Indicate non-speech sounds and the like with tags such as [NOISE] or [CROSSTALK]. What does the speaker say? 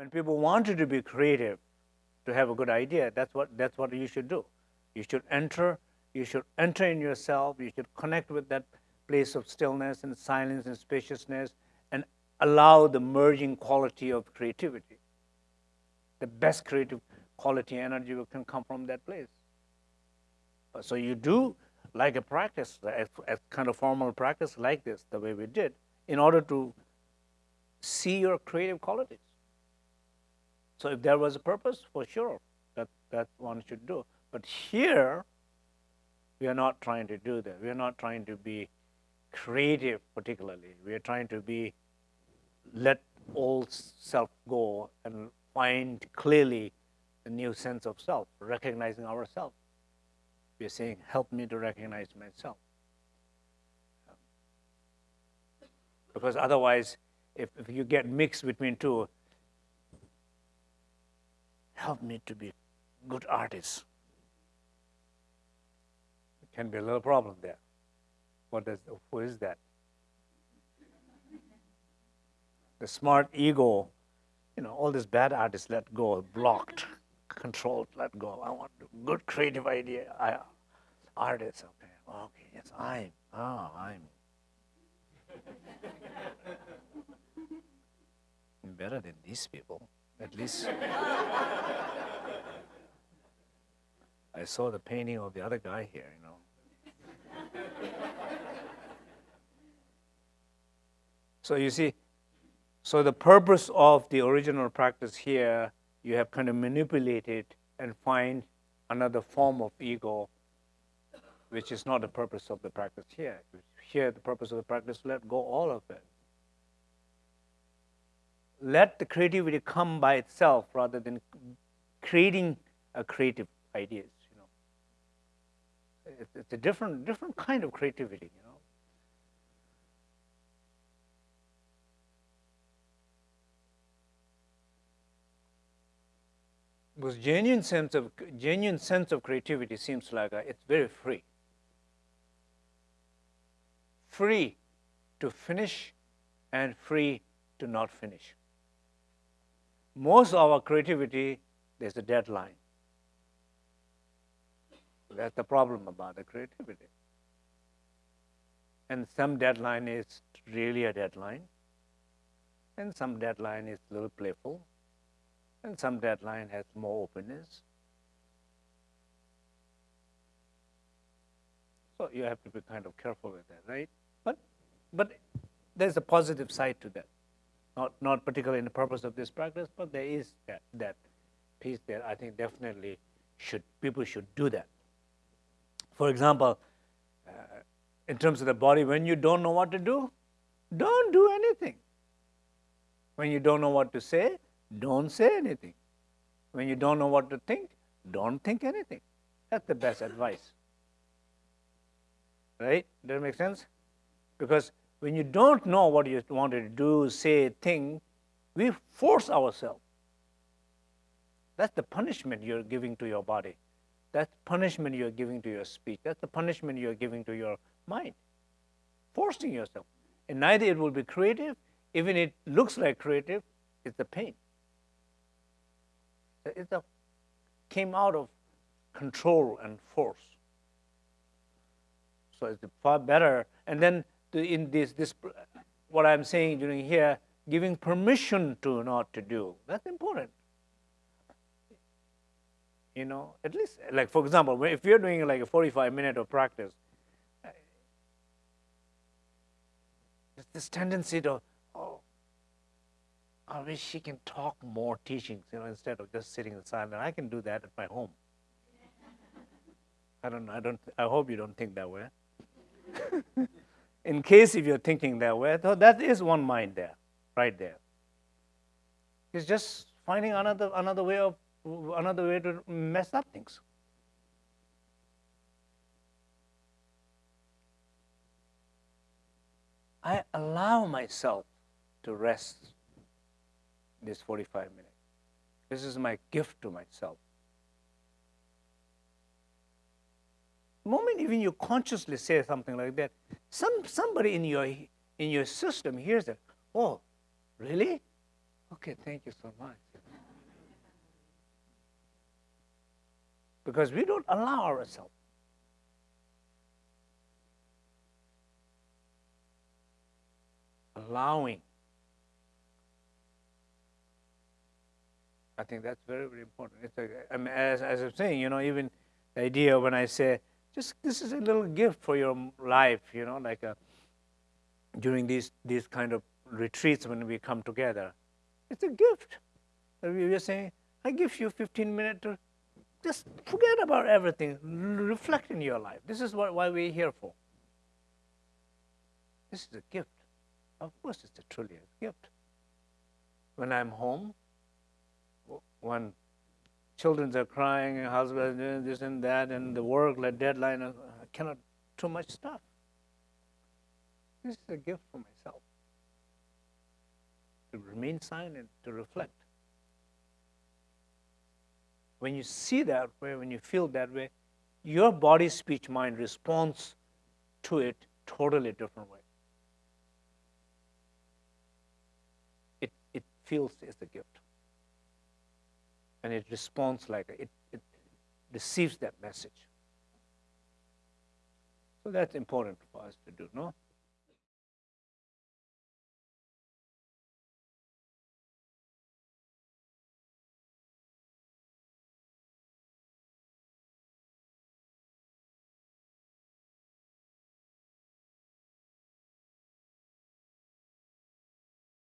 When people want you to be creative, to have a good idea, that's what, that's what you should do. You should enter, you should enter in yourself, you should connect with that place of stillness and silence and spaciousness and allow the merging quality of creativity. The best creative quality energy can come from that place. So you do like a practice, a, a kind of formal practice like this, the way we did, in order to see your creative qualities. So if there was a purpose, for sure, that, that one should do. But here, we are not trying to do that. We are not trying to be creative particularly. We are trying to be, let all self go and find clearly a new sense of self, recognizing ourselves. We are saying, help me to recognize myself. Because otherwise, if, if you get mixed between two, help me to be good artist. It can be a little problem there. What does, who is that? The smart ego, you know, all these bad artists let go, blocked, controlled, let go. I want good creative idea. I, artist, okay, okay, yes, I'm, oh, I'm. [LAUGHS] better than these people, at least. [LAUGHS] I saw the painting of the other guy here, you know. So you see, so the purpose of the original practice here, you have kind of manipulated and find another form of ego, which is not the purpose of the practice here. Here, the purpose of the practice, let go all of it. Let the creativity come by itself rather than creating a creative ideas. It's, it's a different different kind of creativity. You know. Because genuine sense of genuine sense of creativity seems like a, it's very free. Free to finish and free to not finish. Most of our creativity, there's a deadline. That's the problem about the creativity. And some deadline is really a deadline, and some deadline is a little playful, and some deadline has more openness. So you have to be kind of careful with that, right? But, but there's a positive side to that. Not, not particularly in the purpose of this practice, but there is that, that piece that I think definitely should, people should do that. For example, uh, in terms of the body, when you don't know what to do, don't do anything. When you don't know what to say, don't say anything. When you don't know what to think, don't think anything. That's the best advice. Right? Does that make sense? Because when you don't know what you want to do, say, think, we force ourselves. That's the punishment you're giving to your body. That's punishment you're giving to your speech. That's the punishment you're giving to your mind. Forcing yourself. And neither it will be creative, even it looks like creative, it's the pain. It came out of control and force. So it's far better. And then in this, this, what I'm saying during here, giving permission to not to do. That's important. You know, at least, like for example, if you're doing like a 45 minute of practice, uh, this tendency to oh, I wish she can talk more teachings, you know, instead of just sitting in silence. I can do that at my home. I don't, I don't, I hope you don't think that way. [LAUGHS] in case if you're thinking that way, though that is one mind there, right there. It's just finding another, another way of, another way to mess up things. I allow myself to rest this 45 minutes. This is my gift to myself. Moment even you consciously say something like that, some somebody in your in your system hears it. Oh, really? Okay, thank you so much. Because we don't allow ourselves. Allowing. I think that's very, very important. It's mean, as, as I'm saying, you know, even the idea when I say, just this is a little gift for your life, you know, like a, during these, these kind of retreats when we come together. It's a gift. We are saying, I give you 15 minutes to just forget about everything, reflect in your life. This is what, why we're here for. This is a gift. Of course, it's a truly a gift. When I'm home, when children are crying, and husband doing this and that, and the work, the deadline, uh, I cannot, too much stuff. This is a gift for myself. To remain silent, to reflect. When you see that way, when you feel that way, your body, speech, mind responds to it totally different way. It, it feels as a gift. And it responds like it, it receives that message. So that's important for us to do, no?